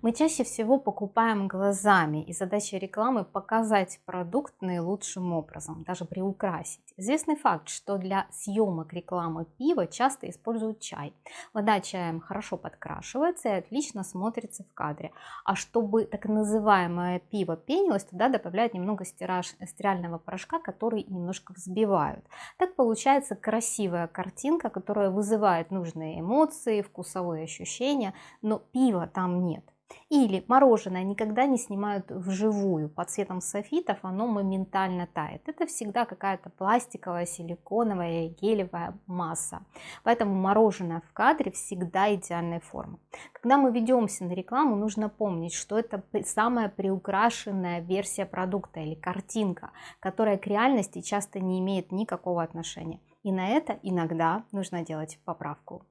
Мы чаще всего покупаем глазами, и задача рекламы показать продукт наилучшим образом, даже приукрасить. Известный факт, что для съемок рекламы пива часто используют чай. Вода чаем хорошо подкрашивается и отлично смотрится в кадре. А чтобы так называемое пиво пенилось, туда добавляют немного стираж, стирального порошка, который немножко взбивают. Так получается красивая картинка, которая вызывает нужные эмоции, вкусовые ощущения, но пива там нет. Или мороженое никогда не снимают вживую. Под цветом софитов оно моментально тает. Это всегда какая-то пластиковая, силиконовая, гелевая масса. Поэтому мороженое в кадре всегда идеальной формы. Когда мы ведемся на рекламу, нужно помнить, что это самая приукрашенная версия продукта или картинка, которая к реальности часто не имеет никакого отношения. И на это иногда нужно делать поправку.